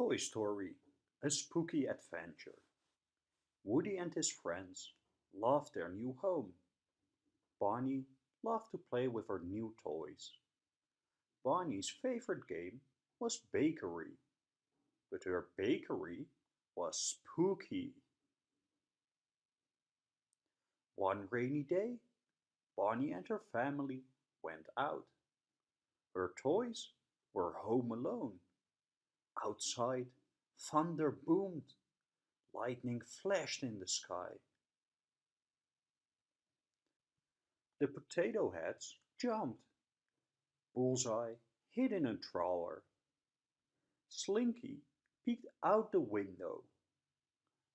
Toy Story A Spooky Adventure Woody and his friends loved their new home. Bonnie loved to play with her new toys. Bonnie's favorite game was bakery, but her bakery was spooky. One rainy day, Bonnie and her family went out. Her toys were home alone. Outside, thunder boomed. Lightning flashed in the sky. The potato heads jumped. Bullseye hid in a drawer. Slinky peeked out the window.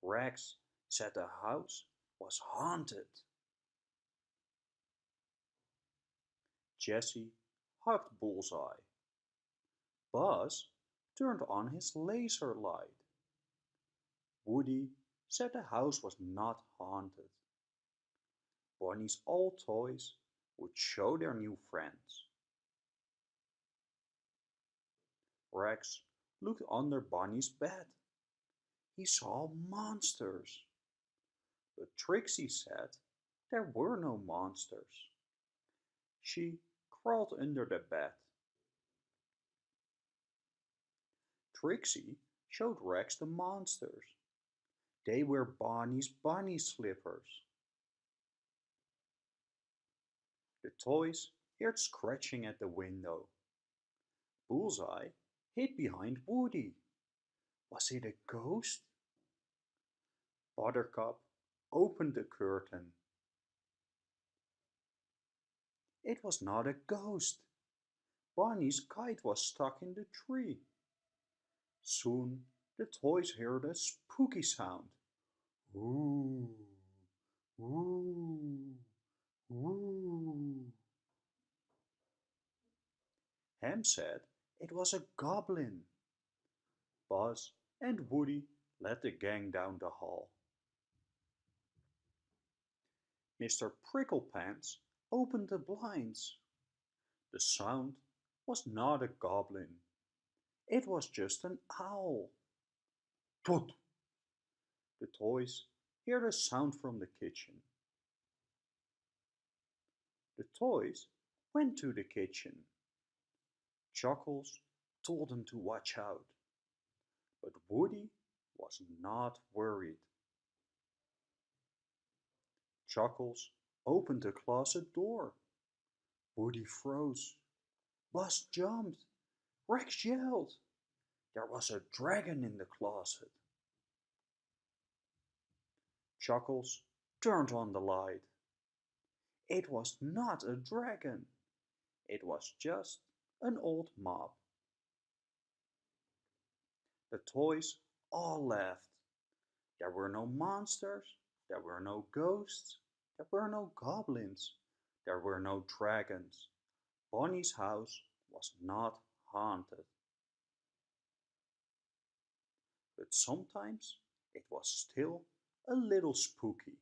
Rex said the house was haunted. Jessie hugged Bullseye. Buzz turned on his laser light. Woody said the house was not haunted. Bonnie's old toys would show their new friends. Rex looked under Bonnie's bed. He saw monsters. But Trixie said there were no monsters. She crawled under the bed. Trixie showed Rex the monsters. They were Bonnie's bunny slippers. The toys heard scratching at the window. Bullseye hid behind Woody. Was it a ghost? Buttercup opened the curtain. It was not a ghost. Bonnie's kite was stuck in the tree. Soon the toys heard a spooky sound. Ooh, ooh, ooh. Hamm said it was a goblin. Buzz and Woody led the gang down the hall. Mr. Pricklepants opened the blinds. The sound was not a goblin. It was just an owl. Toot! The toys heard a sound from the kitchen. The toys went to the kitchen. Chuckles told them to watch out, but Woody was not worried. Chuckles opened the closet door. Woody froze. Buzz jumped. Rex yelled. There was a dragon in the closet. Chuckles turned on the light. It was not a dragon. It was just an old mop. The toys all laughed. There were no monsters, there were no ghosts, there were no goblins, there were no dragons. Bonnie's house was not haunted. But sometimes it was still a little spooky.